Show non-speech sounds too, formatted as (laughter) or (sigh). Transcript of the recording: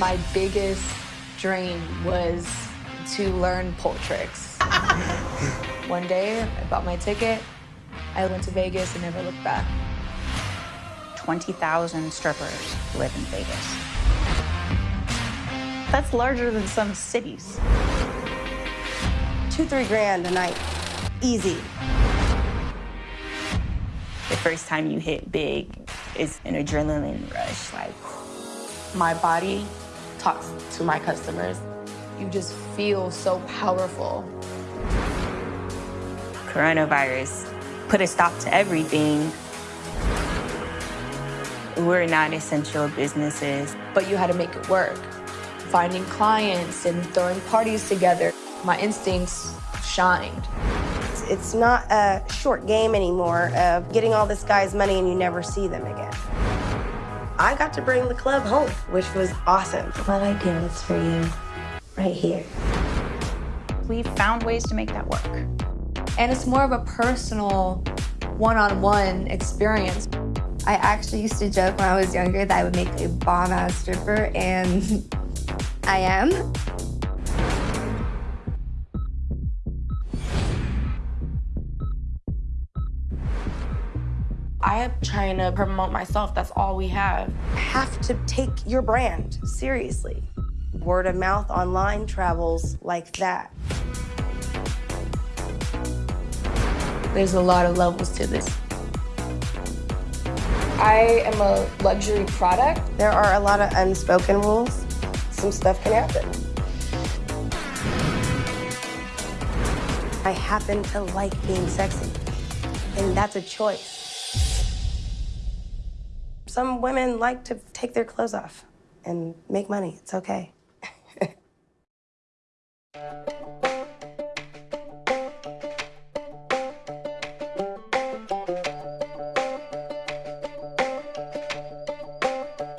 My biggest dream was to learn pole tricks. (laughs) One day, I bought my ticket, I went to Vegas and never looked back. 20,000 strippers live in Vegas. That's larger than some cities. Two, three grand a night. Easy. The first time you hit big is an adrenaline rush. Like, My body talks to my customers. You just feel so powerful. coronavirus put a stop to everything. We're not essential businesses. but you had to make it work. Finding clients and throwing parties together, my instincts shined. It's, it's not a short game anymore of getting all this guy's money and you never see them again. I got to bring the club home, which was awesome. What I do is for you, right here. We've found ways to make that work. And it's more of a personal, one-on-one experience. I actually used to joke when I was younger that I would make a bomb-ass stripper, and (laughs) I am. I am trying to promote myself. That's all we have. Have to take your brand seriously. Word of mouth online travels like that. There's a lot of levels to this. I am a luxury product. There are a lot of unspoken rules. Some stuff can happen. I happen to like being sexy, and that's a choice. Some women like to take their clothes off and make money. It's okay.